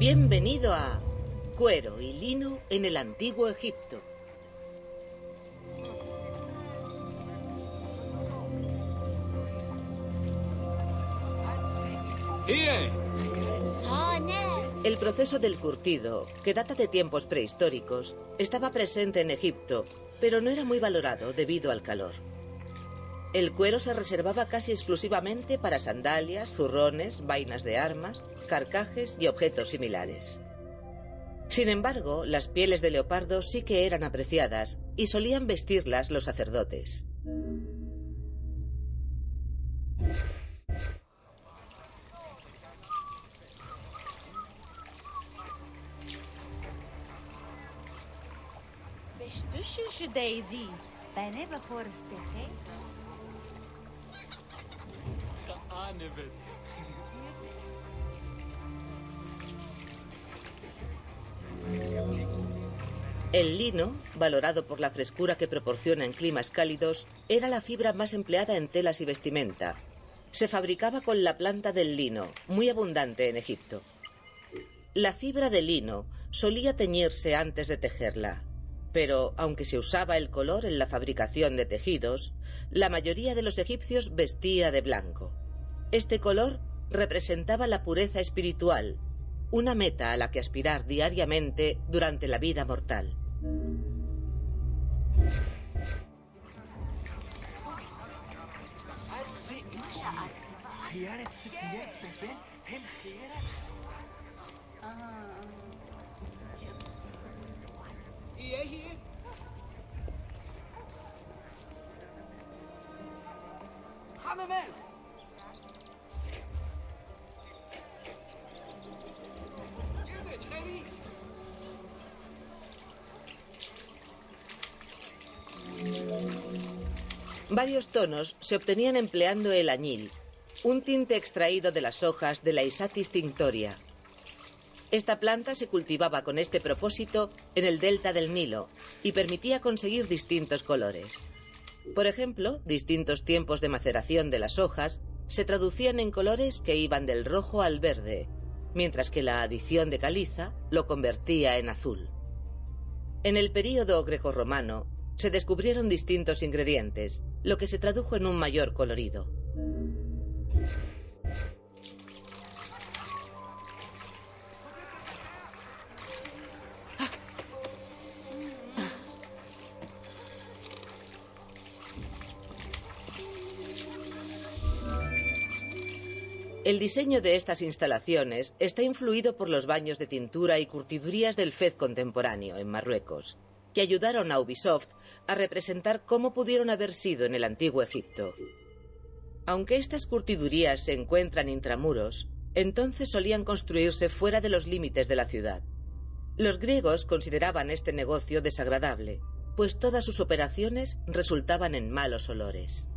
Bienvenido a Cuero y Lino en el Antiguo Egipto. El proceso del curtido, que data de tiempos prehistóricos, estaba presente en Egipto, pero no era muy valorado debido al calor. El cuero se reservaba casi exclusivamente para sandalias, zurrones, vainas de armas, carcajes y objetos similares. Sin embargo, las pieles de leopardo sí que eran apreciadas y solían vestirlas los sacerdotes. El lino, valorado por la frescura que proporciona en climas cálidos, era la fibra más empleada en telas y vestimenta. Se fabricaba con la planta del lino, muy abundante en Egipto. La fibra de lino solía teñirse antes de tejerla, pero aunque se usaba el color en la fabricación de tejidos, la mayoría de los egipcios vestía de blanco. Este color representaba la pureza espiritual, una meta a la que aspirar diariamente durante la vida mortal. Varios tonos se obtenían empleando el añil, un tinte extraído de las hojas de la Isatis tinctoria. Esta planta se cultivaba con este propósito en el delta del Nilo y permitía conseguir distintos colores. Por ejemplo, distintos tiempos de maceración de las hojas se traducían en colores que iban del rojo al verde, mientras que la adición de caliza lo convertía en azul. En el período grecorromano se descubrieron distintos ingredientes, lo que se tradujo en un mayor colorido. El diseño de estas instalaciones está influido por los baños de tintura y curtidurías del Fez contemporáneo en Marruecos, que ayudaron a Ubisoft a representar cómo pudieron haber sido en el antiguo Egipto. Aunque estas curtidurías se encuentran intramuros, entonces solían construirse fuera de los límites de la ciudad. Los griegos consideraban este negocio desagradable, pues todas sus operaciones resultaban en malos olores.